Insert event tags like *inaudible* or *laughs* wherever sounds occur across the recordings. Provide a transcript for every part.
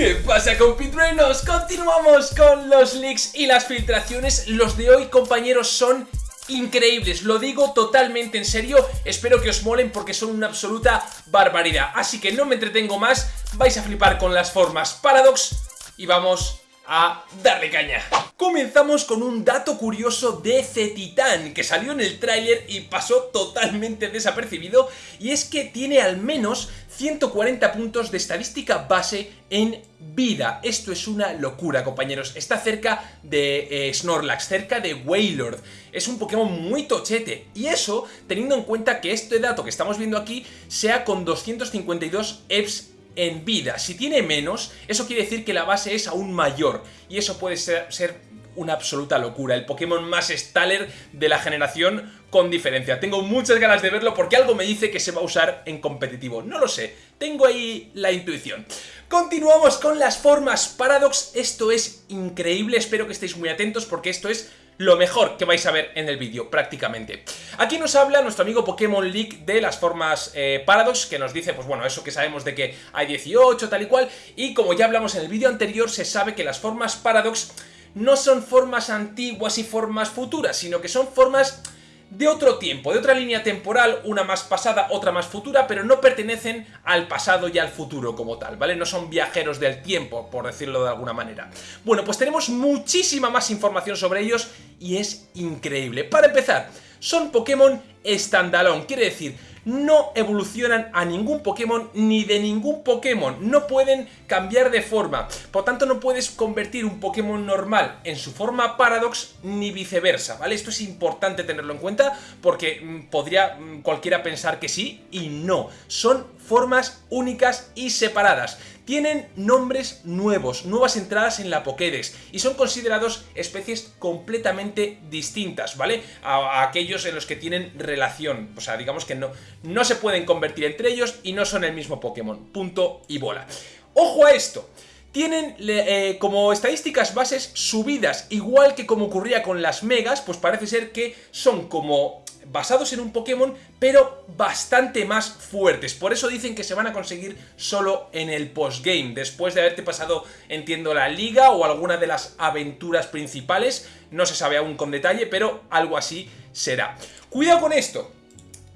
¿Qué pasa compitruenos? Continuamos con los leaks y las filtraciones. Los de hoy, compañeros, son increíbles, lo digo totalmente en serio, espero que os molen porque son una absoluta barbaridad. Así que no me entretengo más, vais a flipar con las formas Paradox y vamos a darle caña. Comenzamos con un dato curioso de C-Titan que salió en el tráiler y pasó totalmente desapercibido y es que tiene al menos 140 puntos de estadística base en vida. Esto es una locura, compañeros. Está cerca de eh, Snorlax, cerca de Wailord. Es un Pokémon muy tochete. Y eso, teniendo en cuenta que este dato que estamos viendo aquí sea con 252 EVs en vida. Si tiene menos, eso quiere decir que la base es aún mayor. Y eso puede ser, una absoluta locura. El Pokémon más Staller de la generación con diferencia. Tengo muchas ganas de verlo porque algo me dice que se va a usar en competitivo. No lo sé, tengo ahí la intuición. Continuamos con las formas Paradox. Esto es increíble, espero que estéis muy atentos porque esto es lo mejor que vais a ver en el vídeo, prácticamente. Aquí nos habla nuestro amigo Pokémon League de las formas eh, Paradox, que nos dice, pues bueno, eso que sabemos de que hay 18, tal y cual, y como ya hablamos en el vídeo anterior, se sabe que las formas Paradox no son formas antiguas y formas futuras, sino que son formas de otro tiempo, de otra línea temporal, una más pasada, otra más futura, pero no pertenecen al pasado y al futuro como tal, ¿vale? No son viajeros del tiempo, por decirlo de alguna manera. Bueno, pues tenemos muchísima más información sobre ellos y es increíble. Para empezar, son Pokémon standalone, quiere decir, no evolucionan a ningún Pokémon ni de ningún Pokémon, no pueden cambiar de forma, por tanto no puedes convertir un Pokémon normal en su forma Paradox ni viceversa, ¿vale? Esto es importante tenerlo en cuenta porque mm, podría mm, cualquiera pensar que sí y no, son formas únicas y separadas. Tienen nombres nuevos, nuevas entradas en la Pokédex y son considerados especies completamente distintas, ¿vale? A, aquellos en los que tienen relación, o sea, digamos que no, no se pueden convertir entre ellos y no son el mismo Pokémon, punto y bola. ¡Ojo a esto! tienen eh, como estadísticas bases subidas, igual que como ocurría con las megas, pues parece ser que son como basados en un Pokémon, pero bastante más fuertes. Por eso dicen que se van a conseguir solo en el postgame, después de haberte pasado, entiendo, la liga o alguna de las aventuras principales. No se sabe aún con detalle, pero algo así será. Cuidado con esto.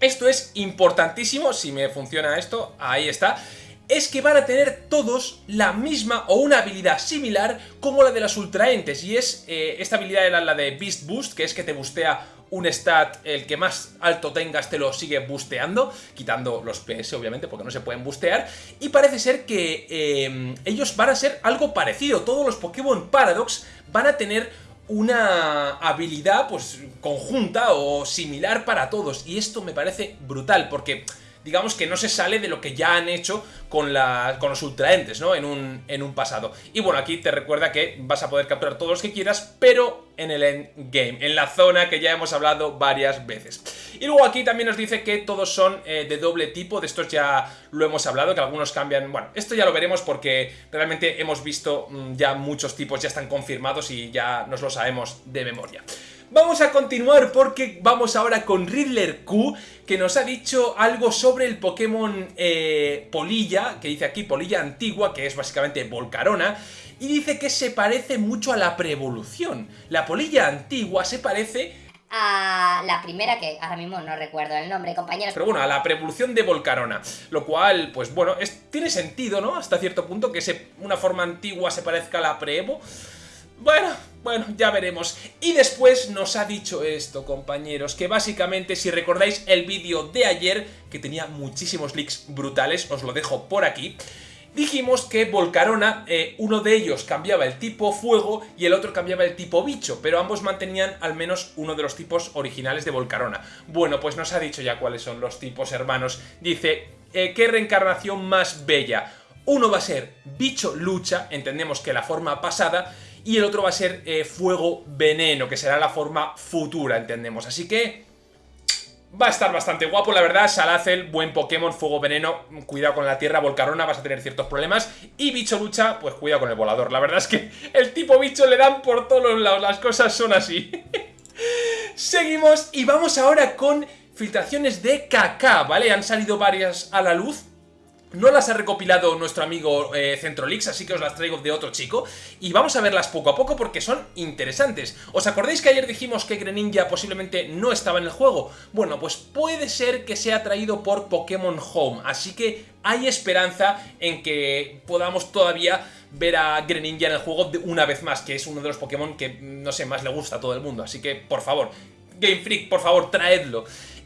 Esto es importantísimo, si me funciona esto, ahí está es que van a tener todos la misma o una habilidad similar como la de las ultraentes y es, eh, esta habilidad era la de Beast Boost, que es que te bustea un stat, el que más alto tengas te lo sigue busteando, quitando los PS obviamente porque no se pueden bustear, y parece ser que eh, ellos van a ser algo parecido, todos los Pokémon Paradox van a tener una habilidad pues conjunta o similar para todos, y esto me parece brutal porque digamos que no se sale de lo que ya han hecho con, los ultraentes, ¿no? En un, en un pasado. Y bueno, aquí te recuerda que vas a poder capturar todos los que quieras, pero en el endgame, en la zona que ya hemos hablado varias veces. Y luego aquí también nos dice que todos son eh, de doble tipo, de estos ya lo hemos hablado, que algunos cambian... Bueno, esto ya lo veremos porque realmente hemos visto mm, ya muchos tipos, ya están confirmados y ya nos lo sabemos de memoria. Vamos a continuar porque vamos ahora con Riddler Q, que nos ha dicho algo sobre el Pokémon eh, Polilla, que dice aquí Polilla Antigua, que es básicamente Volcarona, y dice que se parece mucho a la preevolución. La Polilla Antigua se parece a la primera, que ahora mismo no recuerdo el nombre, compañeros. Pero bueno, a la preevolución de Volcarona, lo cual, pues bueno, tiene sentido, ¿no? Hasta cierto punto que una forma antigua se parezca a la preevo. Bueno, bueno, ya veremos. Y después nos ha dicho esto, compañeros, que básicamente, si recordáis el vídeo de ayer, que tenía muchísimos leaks brutales, os lo dejo por aquí, dijimos que Volcarona, eh, uno de ellos cambiaba el tipo fuego y el otro cambiaba el tipo bicho, pero ambos mantenían al menos uno de los tipos originales de Volcarona. Bueno, pues nos ha dicho ya cuáles son los tipos hermanos. Dice, eh, ¿qué reencarnación más bella? Uno va a ser bicho lucha, entendemos que la forma pasada, y el otro va a ser eh, Fuego Veneno, que será la forma futura, entendemos. Así que va a estar bastante guapo, la verdad. Salazel, buen Pokémon, Fuego Veneno, cuidado con la Tierra, Volcarona, vas a tener ciertos problemas. Y Bicho Lucha, pues cuidado con el volador. La verdad es que *laughs* el tipo bicho le dan por todos los lados, las cosas son así. *laughs* Seguimos y vamos ahora con filtraciones de KK, ¿vale? Han salido varias a la luz No las ha recopilado nuestro amigo eh, Centrolix, así que os las traigo de otro chico. Y vamos a verlas poco a poco porque son interesantes. ¿Os acordáis que ayer dijimos que Greninja posiblemente no estaba en el juego? Bueno, pues puede ser que sea traído por Pokémon Home, así que hay esperanza en que podamos todavía ver a Greninja en el juego una vez más, que es uno de los Pokémon que, no sé, más le gusta a todo el mundo. Así que, por favor, Game Freak, por favor, traedlo.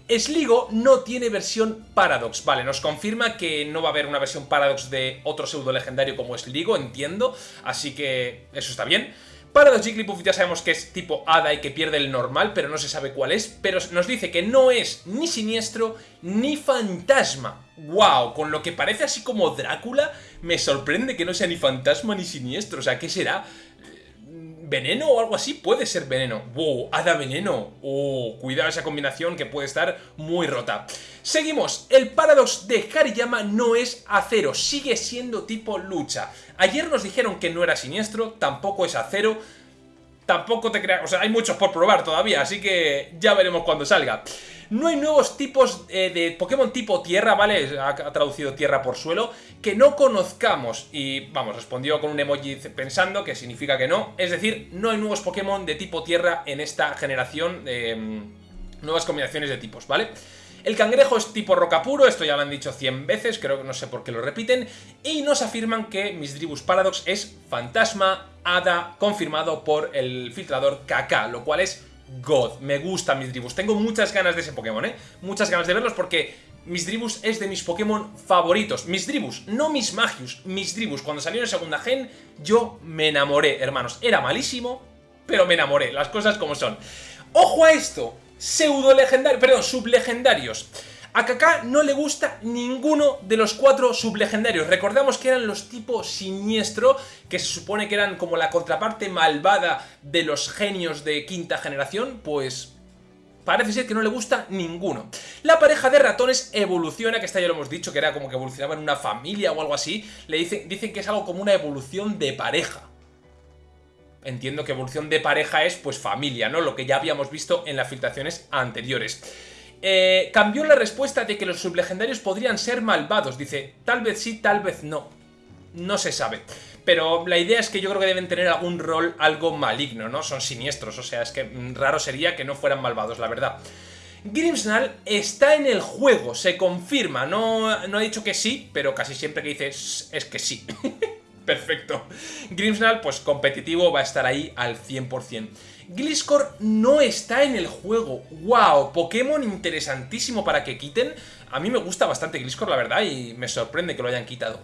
Sligo no tiene versión Paradox, vale, nos confirma que no va a haber una versión Paradox de otro pseudo legendario como Sligo, entiendo, así que eso está bien. Paradox Jigglypuff ya sabemos que es tipo Hada y que pierde el normal, pero no se sabe cuál es, pero nos dice que no es ni siniestro ni fantasma. ¡Wow! Con lo que parece así como Drácula, me sorprende que no sea ni fantasma ni siniestro, o sea, ¿qué será? Veneno o algo así, puede ser veneno. ¡Wow! ¡Hada veneno! ¡Oh! Cuidado esa combinación que puede estar muy rota. Seguimos. El Paradox de Hariyama no es acero, sigue siendo tipo lucha. Ayer nos dijeron que no era siniestro, tampoco es acero. Tampoco te creas... O sea, hay muchos por probar todavía, así que ya veremos cuando salga. No hay nuevos tipos eh, de Pokémon tipo tierra, ¿vale? Ha, traducido tierra por suelo, que no conozcamos. Y, vamos, respondió con un emoji pensando que significa que no. Es decir, no hay nuevos Pokémon de tipo tierra en esta generación mm, nuevas combinaciones de tipos, ¿vale? El cangrejo es tipo roca puro, esto ya lo han dicho 100 veces, creo que no sé por qué lo repiten, y nos afirman que Misdribus Paradox es fantasma, hada, confirmado por el filtrador KK, lo cual es God. Me gusta Misdribus. Tengo muchas ganas de ese Pokémon, ¿eh? Muchas ganas de verlos porque Misdribus es de mis Pokémon favoritos. Misdribus, no mis Magius, Misdribus. Cuando salió en segunda gen, yo me enamoré, hermanos. Era malísimo, pero me enamoré. Las cosas como son. ¡Ojo a esto! Pseudo legendarios, perdón, sublegendarios. A Kaká no le gusta ninguno de los cuatro sublegendarios. Recordamos que eran los tipos siniestro, que se supone que eran como la contraparte malvada de los genios de quinta generación, pues parece ser que no le gusta ninguno. La pareja de ratones evoluciona, que esta ya lo hemos dicho, que era como que evolucionaba en una familia o algo así. Le dicen, dicen que es algo como una evolución de pareja. Entiendo que evolución de pareja es pues familia, ¿no? Lo que ya habíamos visto en las filtraciones anteriores. Eh, cambió la respuesta de que los sublegendarios podrían ser malvados. Dice, tal vez sí, tal vez no. No se sabe. Pero la idea es que yo creo que deben tener algún rol algo maligno, ¿no? Son siniestros, o sea, es que raro sería que no fueran malvados, la verdad. Grimsnall está en el juego, se confirma. No, no ha dicho que sí, pero casi siempre que dice es que sí. *laughs* Perfecto. Grimsnall, pues competitivo, va a estar ahí al 100%. Gliscor no está en el juego. ¡Wow! Pokémon interesantísimo para que quiten. A mí me gusta bastante Gliscor, la verdad, y me sorprende que lo hayan quitado.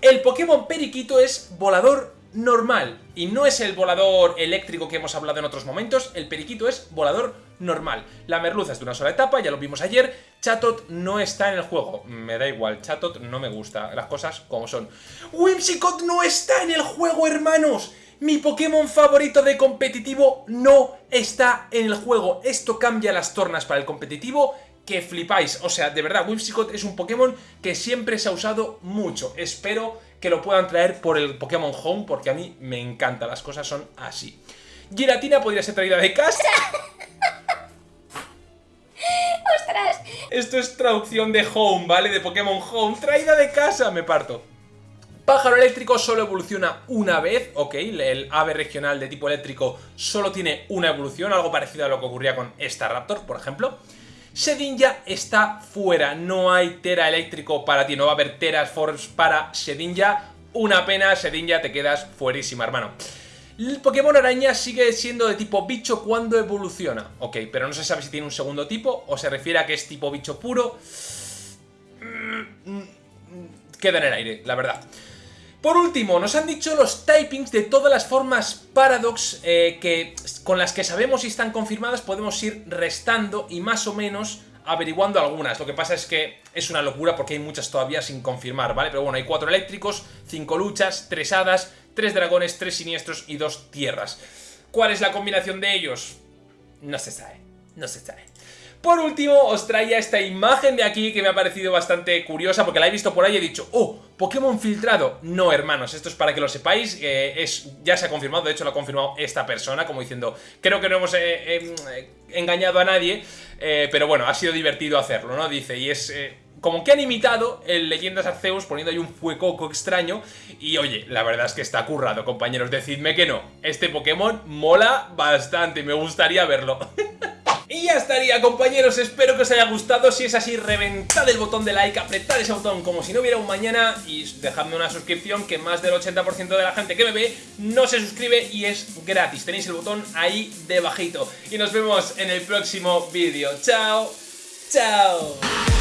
El Pokémon Periquito es volador normal. Y no es el volador eléctrico que hemos hablado en otros momentos, el periquito es volador normal. La merluza es de una sola etapa, ya lo vimos ayer. Chatot no está en el juego. Me da igual, Chatot no me gusta. Las cosas como son. Whimsicott no está en el juego, hermanos. Mi Pokémon favorito de competitivo no está en el juego. Esto cambia las tornas para el competitivo que flipáis. O sea, de verdad, Whimsicott es un Pokémon que siempre se ha usado mucho. Espero que lo puedan traer por el Pokémon Home, porque a mí me encanta, las cosas son así. Giratina podría ser traída de casa. *laughs* ¡Ostras! Esto es traducción de Home, ¿vale? De Pokémon Home. Traída de casa, me parto. Pájaro eléctrico solo evoluciona una vez, ok, el ave regional de tipo eléctrico solo tiene una evolución, algo parecido a lo que ocurría con esta Raptor, por ejemplo. Sedinja está fuera, no hay Tera eléctrico para ti, no va a haber Force para Sedinja. Una pena, Sedinja, te quedas fuerísima, hermano. El Pokémon araña sigue siendo de tipo bicho cuando evoluciona. Ok, pero no se sabe si tiene un segundo tipo o se refiere a que es tipo bicho puro. Mm, mm, queda en el aire, la verdad. Por último, nos han dicho los typings de todas las formas Paradox eh, que, con las que sabemos si están confirmadas podemos ir restando y más o menos averiguando algunas. Lo que pasa es que es una locura porque hay muchas todavía sin confirmar, ¿vale? Pero bueno, hay cuatro eléctricos, cinco luchas, tres hadas, tres dragones, tres siniestros y dos tierras. ¿Cuál es la combinación de ellos? No se sabe, no se sabe. Por último, os traía esta imagen de aquí que me ha parecido bastante curiosa porque la he visto por ahí y he dicho, ¡oh! ¿Pokémon filtrado? No, hermanos, esto es para que lo sepáis, es, ya se ha confirmado, de hecho lo ha confirmado esta persona, como diciendo, creo que no hemos eh, em, engañado a nadie, eh, pero bueno, ha sido divertido hacerlo, ¿no? Dice, y es... Eh, como que han imitado el Leyendas Arceus poniendo ahí un fuecoco extraño y oye, la verdad es que está currado, compañeros, decidme que no. Este Pokémon mola bastante, me gustaría verlo. *laughs* Ya estaría compañeros, espero que os haya gustado, si es así reventad el botón de like, apretad ese botón como si no hubiera un mañana y dejadme una suscripción que más del 80% de la gente que me ve no se suscribe y es gratis, tenéis el botón ahí debajito y nos vemos en el próximo vídeo, chao, chao.